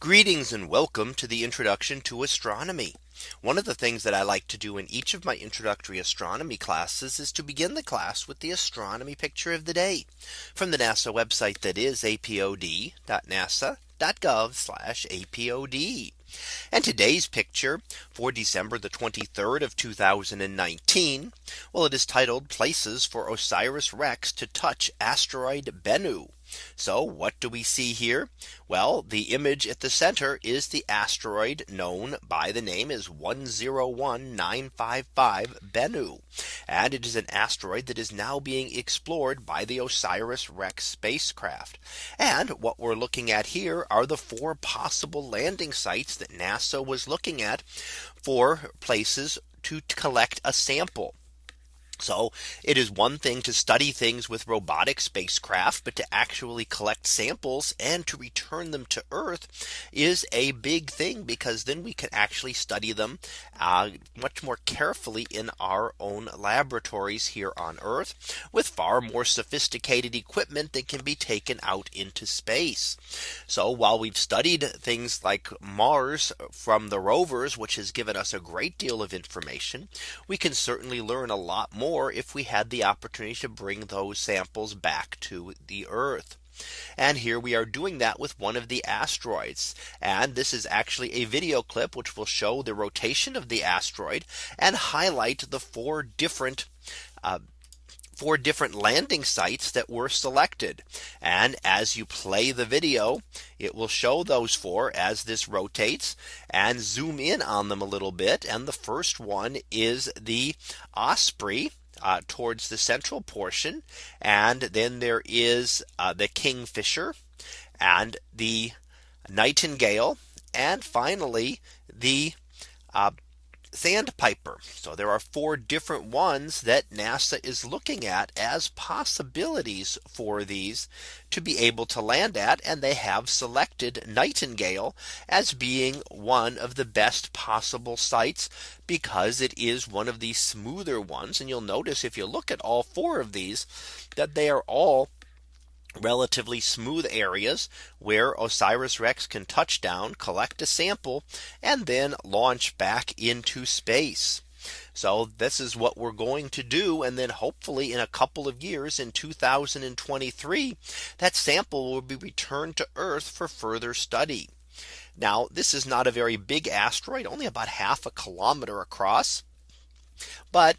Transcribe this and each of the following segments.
Greetings and welcome to the introduction to astronomy. One of the things that I like to do in each of my introductory astronomy classes is to begin the class with the astronomy picture of the day from the NASA website that is apod.nasa.gov apod. And today's picture for December the 23rd of 2019. Well, it is titled places for OSIRIS REx to touch asteroid Bennu. So what do we see here? Well, the image at the center is the asteroid known by the name is 101955 Bennu. And it is an asteroid that is now being explored by the OSIRIS REx spacecraft. And what we're looking at here are the four possible landing sites that NASA was looking at for places to collect a sample. So it is one thing to study things with robotic spacecraft, but to actually collect samples and to return them to Earth is a big thing because then we can actually study them uh, much more carefully in our own laboratories here on Earth with far more sophisticated equipment that can be taken out into space. So while we've studied things like Mars from the rovers, which has given us a great deal of information, we can certainly learn a lot more more if we had the opportunity to bring those samples back to the Earth. And here we are doing that with one of the asteroids. And this is actually a video clip which will show the rotation of the asteroid and highlight the four different uh, four different landing sites that were selected. And as you play the video, it will show those four as this rotates and zoom in on them a little bit. And the first one is the Osprey uh, towards the central portion. And then there is uh, the Kingfisher and the Nightingale. And finally, the uh, Sandpiper. So there are four different ones that NASA is looking at as possibilities for these to be able to land at. And they have selected Nightingale as being one of the best possible sites because it is one of the smoother ones. And you'll notice if you look at all four of these that they are all relatively smooth areas where OSIRIS REx can touch down, collect a sample, and then launch back into space. So this is what we're going to do. And then hopefully in a couple of years in 2023, that sample will be returned to Earth for further study. Now, this is not a very big asteroid, only about half a kilometer across. But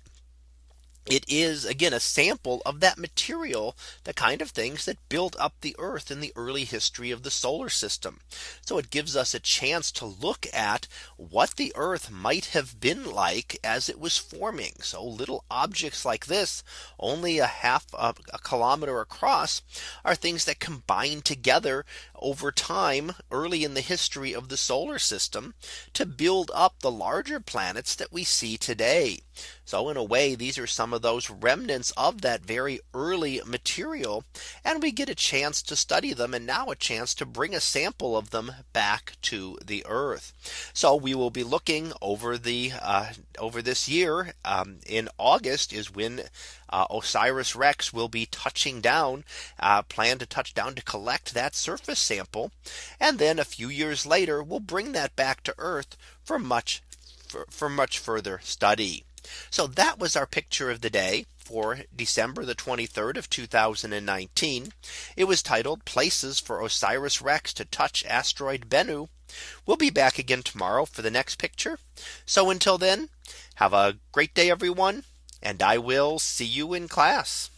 it is again a sample of that material, the kind of things that built up the Earth in the early history of the solar system. So it gives us a chance to look at what the Earth might have been like as it was forming. So little objects like this, only a half a, a kilometer across, are things that combine together over time early in the history of the solar system to build up the larger planets that we see today. So in a way, these are some of those remnants of that very early material. And we get a chance to study them and now a chance to bring a sample of them back to the Earth. So we will be looking over the uh, over this year um, in August is when uh, OSIRIS REx will be touching down uh, plan to touch down to collect that surface sample. And then a few years later, we'll bring that back to Earth for much for, for much further study. So that was our picture of the day for December the 23rd of 2019. It was titled places for OSIRIS REx to touch asteroid Bennu. We'll be back again tomorrow for the next picture. So until then, have a great day, everyone. And I will see you in class.